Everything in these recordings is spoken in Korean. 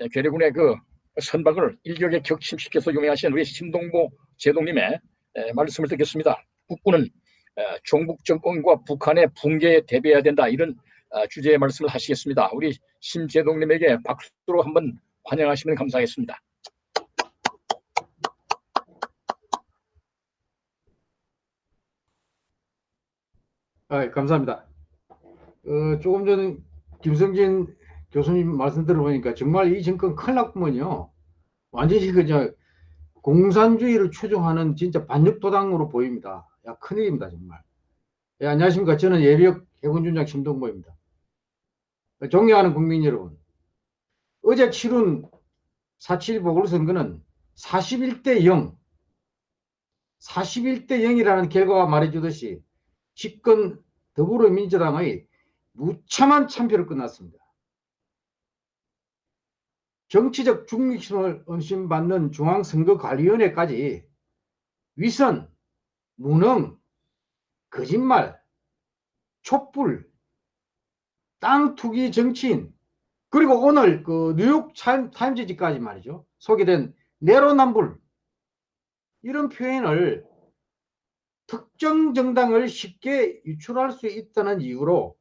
예, 괴뢰군의 그 선박을 일격에 격침시켜서 유명하신 우리 신동보 제동님의 에, 말씀을 듣겠습니다. 국군은 에, 종북 정권과 북한의 붕괴에 대비해야 된다 이런 아, 주제의 말씀을 하시겠습니다. 우리 심제동님에게 박수로 한번 환영하시면 감사하겠습니다. 아, 감사합니다. 어, 조금 전 김성진 교수님 말씀 들어보니까 정말 이 정권 큰일 났구먼요. 완전히 그저 공산주의를 추종하는 진짜 반역도당으로 보입니다. 야, 큰일입니다, 정말. 예, 안녕하십니까. 저는 예비역 해군준장 심동보입니다. 존경하는 국민 여러분. 어제 치룬 4.7 보궐선거는 41대 0, 41대 0이라는 결과가 말해주듯이 집권 더불어민주당의 무참한 참패로 끝났습니다. 정치적 중립성을 의심받는 중앙선거관리위원회까지 위선, 무능, 거짓말, 촛불, 땅 투기 정치인 그리고 오늘 그 뉴욕 타임즈지까지 말이죠. 소개된 내로남불 이런 표현을 특정 정당을 쉽게 유출할 수 있다는 이유로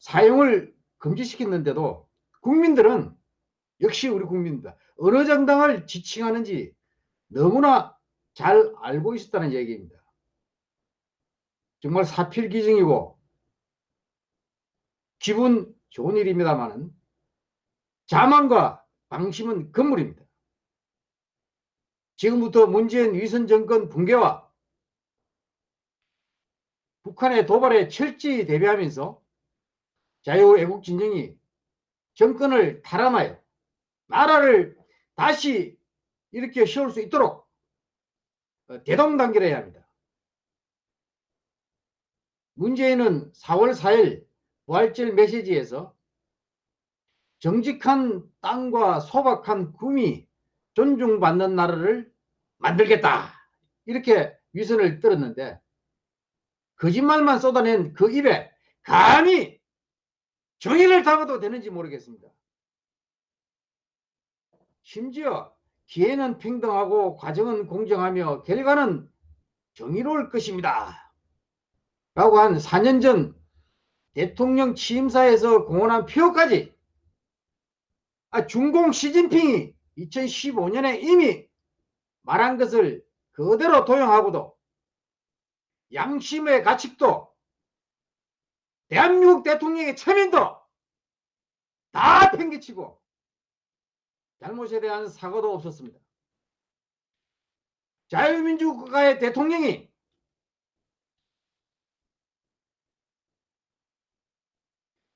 사용을 금지시켰는데도 국민들은 역시 우리 국민입니다. 어느 정당을 지칭하는지 너무나 잘 알고 있었다는 얘기입니다. 정말 사필기증이고 기분 좋은 일입니다만은 자만과 방심은 건물입니다. 지금부터 문재인 위선 정권 붕괴와 북한의 도발에 철저히 대비하면서 자유애국 진영이 정권을 탈환하여 나라를 다시 이렇게 세울 수 있도록 대동단결해야 합니다. 문재인은 4월 4일 부활절 메시지에서 정직한 땅과 소박한 꿈이 존중받는 나라를 만들겠다 이렇게 위선을 떨었는데 거짓말만 쏟아낸 그 입에 감히 정의를 담아도 되는지 모르겠습니다. 심지어 기회는 평등하고 과정은 공정하며 결과는 정의로울 것입니다. 라고 한 4년 전 대통령 취임사에서 공언한 표까지 아, 중공 시진핑이 2015년에 이미 말한 것을 그대로 도용하고도 양심의 가책도 대한민국 대통령의 체면도 다 팽개치고 잘못에 대한 사과도 없었습니다. 자유민주 국가의 대통령이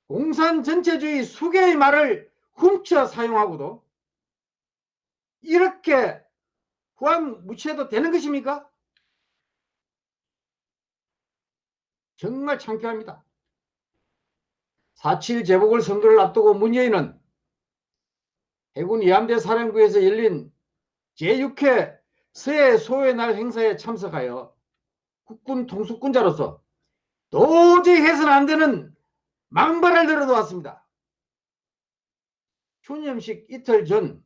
공산 전체주의 수개의 말을 훔쳐 사용하고도 이렇게 후한 무치해도 되는 것입니까? 정말 창피합니다. 4.7 재보궐 선거를 앞두고 문재인은 해군 이함대 사령부에서 열린 제6회 서해 소의 날 행사에 참석하여 국군 통수권자로서 도저히 해서는 안 되는 망발을 늘어놓았습니다. 추념식 이틀 전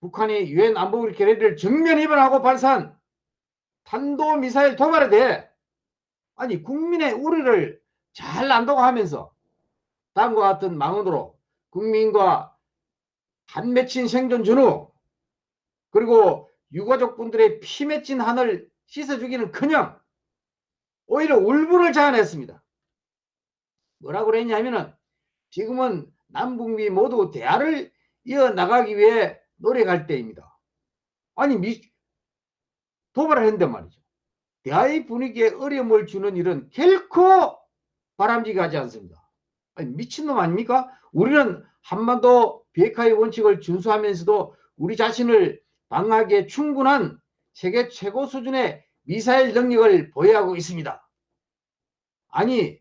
북한이 유엔 안보리 결의를 정면 위반하고 발사한 탄도미사일 도발에 대해 아니 국민의 우려를 잘 안도하면서 다음과 같은 망언으로 국민과 한 맺힌 생존 전후 그리고 유가족분들의 피 맺힌 한을 씻어주기는 커녕 오히려 울분을 자아냈습니다. 뭐라고 그랬냐면은 지금은 남북미 모두 대화를 이어나가기 위해 노력할 때입니다. 아니 미, 도발을 했는데 말이죠. 대화의 분위기에 어려움을 주는 일은 결코 바람직하지 않습니다. 아니, 미친놈 아닙니까? 우리는 한반도 비핵화의 원칙을 준수하면서도 우리 자신을 방하기에 충분한 세계 최고 수준의 미사일 능력을 보유하고 있습니다. 아니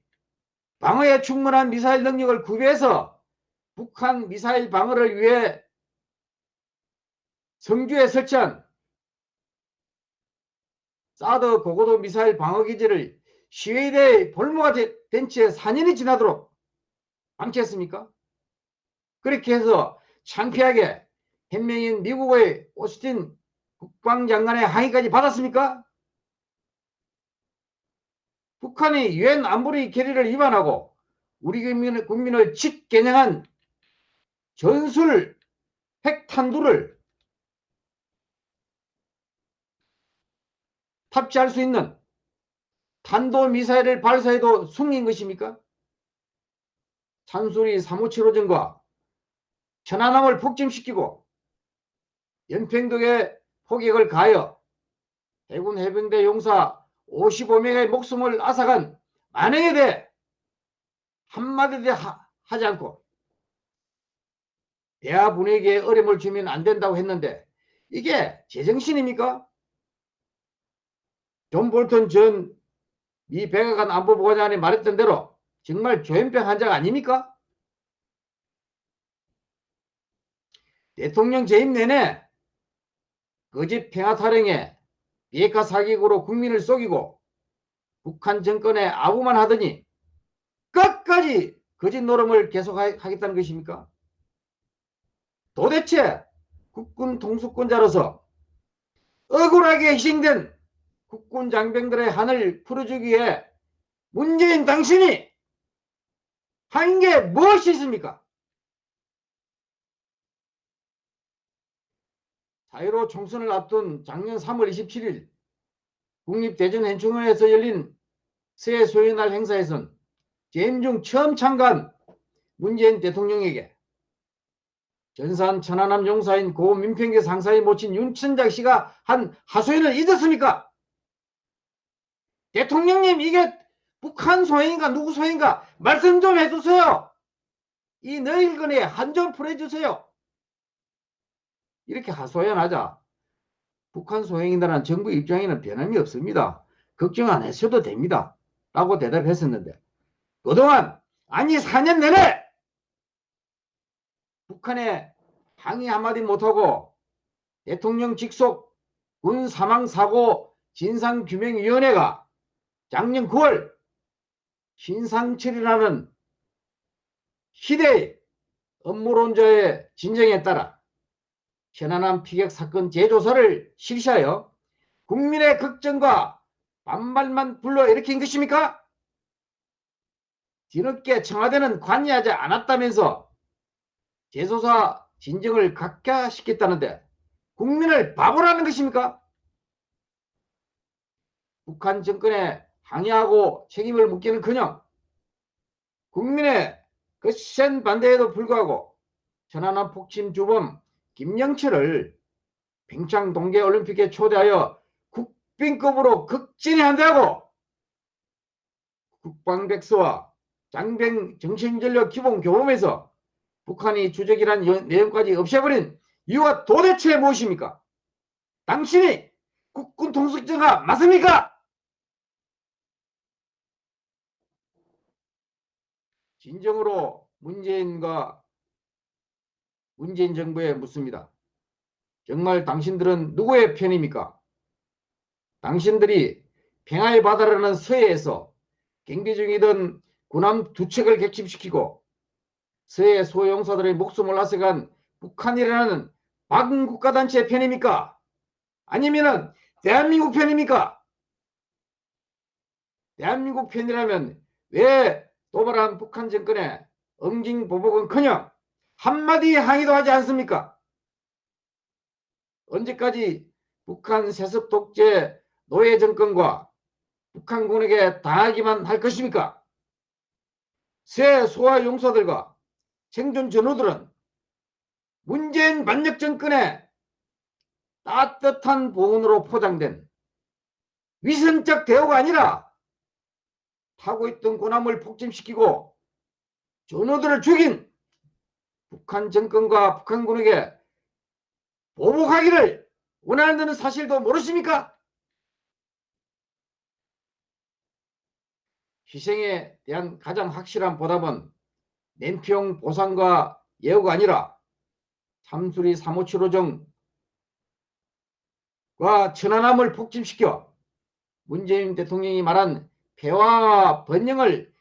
방어에 충분한 미사일 능력을 구비해서 북한 미사일 방어를 위해 성주에 설치한 사드 고고도 미사일 방어기지를 시위대의 볼모가 된 채 4년이 지나도록 방치했습니까? 그렇게 해서 창피하게 현명인 미국의 오스틴 국방장관의 항의까지 받았습니까? 북한이 유엔 안보리 결의를 위반하고 우리 국민을, 국민을 직개념한 전술 핵탄두를 탑재할 수 있는 탄도미사일을 발사해도 숨긴 것입니까? 산수리 3575전과 천안함을 폭침시키고 연평도에 포격을 가하여 해군 해병대 용사 55명의 목숨을 앗아간 만행에 대해 한마디도 하, 하지 않고 대화 분위기에 어려움을 주면 안 된다고 했는데 이게 제정신입니까? 존 볼턴 전 미 백악관 안보보좌관이 말했던 대로 정말 조현병 환자가 아닙니까? 대통령 재임 내내 거짓 평화 타령에 비핵화 사기극으로 국민을 속이고 북한 정권에 아부만 하더니 끝까지 거짓 놀음을 계속하겠다는 것입니까? 도대체 국군 통수권자로서 억울하게 희생된 국군 장병들의 한을 풀어주기 위해 문재인 당신이 한 게 무엇이 있습니까? 자유로 총선을 앞둔 작년 3월 27일 국립대전현충원에서 열린 새해 소연날 행사에선 재임 중 처음 참가한 문재인 대통령에게 전산 천안함 용사인 고 민평계 상사의 모친 윤천작 씨가 한 하소연을 잊었습니까? 대통령님 이게 북한 소행인가 누구 소행인가 말씀 좀 해주세요. 이 너일건에 한점 풀어주세요. 이렇게 하소연하자 북한 소행이라는 정부 입장에는 변함이 없습니다. 걱정 안 하셔도 됩니다. 라고 대답했었는데 그동안 아니 4년 내내 북한에 항의 한마디 못하고 대통령 직속 군 사망사고 진상규명위원회가 작년 9월 신상철이라는 희대의 업무론자의 진정에 따라 현안함 피격 사건 재조사를 실시하여 국민의 걱정과 반발만 불러일으킨 것입니까? 뒤늦게 청와대는 관여하지 않았다면서 재조사 진정을 각하시켰다는데 국민을 바보라는 것입니까? 북한 정권에 항의하고 책임을 묻기는커녕 국민의 거센 반대에도 불구하고 천안함 폭침 주범 김영철을 평창 동계올림픽에 초대하여 국빈급으로 극진히 한다고 국방백서와 장병 정신전력 기본 교범에서 북한이 주적이란 내용까지 없애버린 이유가 도대체 무엇입니까? 당신이 국군 통수자가 맞습니까? 진정으로 문재인과 문재인 정부에 묻습니다. 정말 당신들은 누구의 편입니까? 당신들이 평화의 바다라는 서해에서 경비 중이던 군함 두 척을 객침시키고 서해 소용사들의 목숨을 앗아간 북한이라는 박은 국가단체의 편입니까? 아니면은 대한민국 편입니까? 대한민국 편이라면 왜 도발한 북한 정권의 응징보복은커녕 한마디 항의도 하지 않습니까? 언제까지 북한 세습 독재 노예 정권과 북한군에게 당하기만 할 것입니까? 새 소아 용사들과 생존 전우들은 문재인 반역 정권의 따뜻한 보온으로 포장된 위선적 대우가 아니라 타고 있던 군함을 폭침시키고 전우들을 죽인 북한 정권과 북한군에게 보복하기를 원하는 사실도 모르십니까? 희생에 대한 가장 확실한 보답은 냉평 보상과 예우가 아니라 삼수리 3575정과 천안함을 폭침시켜 문재인 대통령이 말한 폐화와 번영을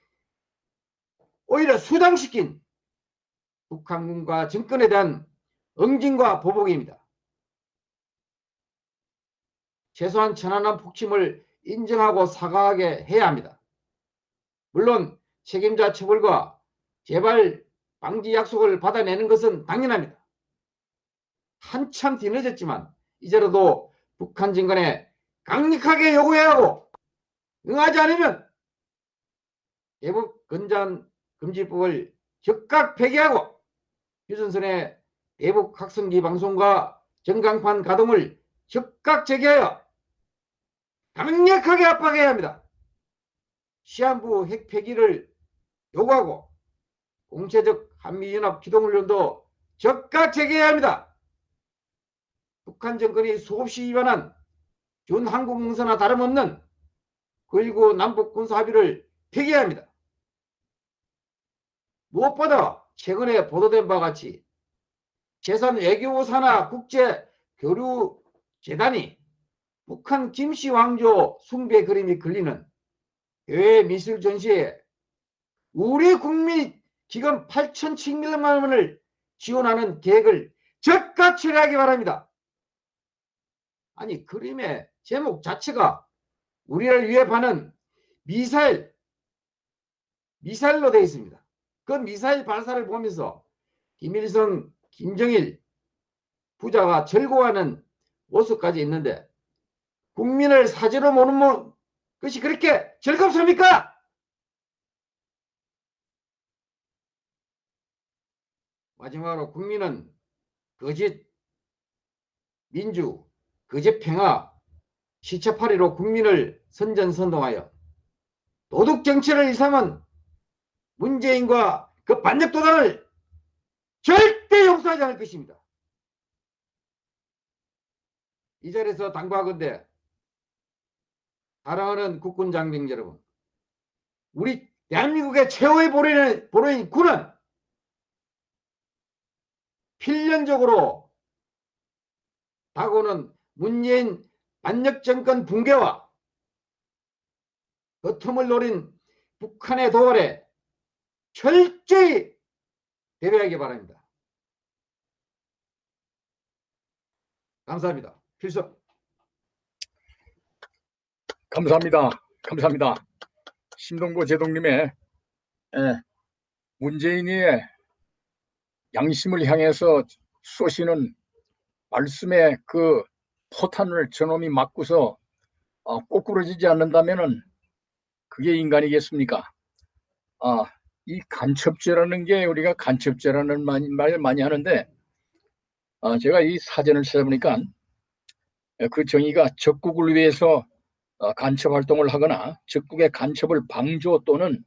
오히려 수당시킨 북한군과 정권에 대한 응징과 보복입니다. 최소한 천안함 폭침을 인정하고 사과하게 해야 합니다. 물론 책임자 처벌과 재발 방지 약속을 받아내는 것은 당연합니다. 한참 뒤늦었지만 이제라도 북한 정권에 강력하게 요구해야 하고 응하지 않으면 대북 건전 금지법을 즉각 폐기하고 휴전선의 대북 확성기 방송과 전광판 가동을 즉각 재개하여 강력하게 압박해야 합니다. 시한부 핵 폐기를 요구하고 공체적 한미연합 기동훈련도 즉각 재개해야 합니다. 북한 정권이 수없이 위반한 준한국 문서나 다름없는 9.19 남북 군사 합의를 폐기해야 합니다. 무엇보다 최근에 보도된 바와 같이 재산 외교사나 국제 교류 재단이 북한 김씨 왕조 숭배 그림이 걸리는 해외 미술 전시에 우리 국민 기금 8,700만 원을 지원하는 계획을 즉각 처리하기 바랍니다. 아니 그림의 제목 자체가 우리를 위협하는 미사일 미사일로 되어 있습니다. 그 미사일 발사를 보면서 김일성, 김정일 부자가 절고하는 모습까지 있는데 국민을 사지로 모는 모- 것이 그렇게 즐겁습니까? 마지막으로 국민은 거짓 민주, 거짓 평화, 시체팔이로 국민을 선전선동하여 도둑 정치를 일삼은 문재인과 그 반역 도단을 절대 용서하지 않을 것입니다. 이 자리에서 당부하건대 사랑하는 국군 장병 여러분 우리 대한민국의 최후의 보루인, 보루인 군은 필연적으로 다가오는 문재인 반역정권 붕괴와 그 틈을 노린 북한의 도발에 철저히 대비하기 바랍니다. 감사합니다. 필수. 감사합니다. 감사합니다. 신동보 제동님의 예, 문재인의 양심을 향해서 쏘시는 말씀의 그 포탄을 저놈이 맞고서 어, 꼬꾸러지지 않는다면 은 그게 인간이겠습니까? 아, 이 간첩죄라는 게 우리가 간첩죄라는 말- 말을 많이 하는데 아, 제가 이 사전을 찾아보니까 그 정의가 적국을 위해서 어, 간첩 활동을 하거나 적국의 간첩을 방조 또는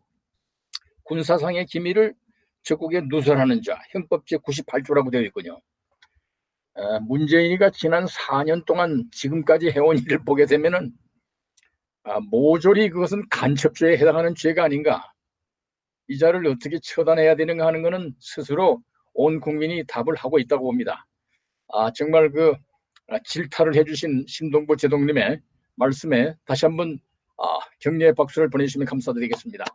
군사상의 기밀을 적국에 누설하는 자 형법 제 98조라고 되어 있군요. 어, 문재인이가 지난 4년 동안 지금까지 해온 일을 보게 되면은 아, 모조리 그것은 간첩죄에 해당하는 죄가 아닌가. 이 자를 어떻게 처단해야 되는가 하는 것은 스스로 온 국민이 답을 하고 있다고 봅니다. 아, 정말 그 아, 질타를 해주신 신동보 제동님의 말씀에 다시 한번 아, 격려의 박수를 보내주시면 감사드리겠습니다.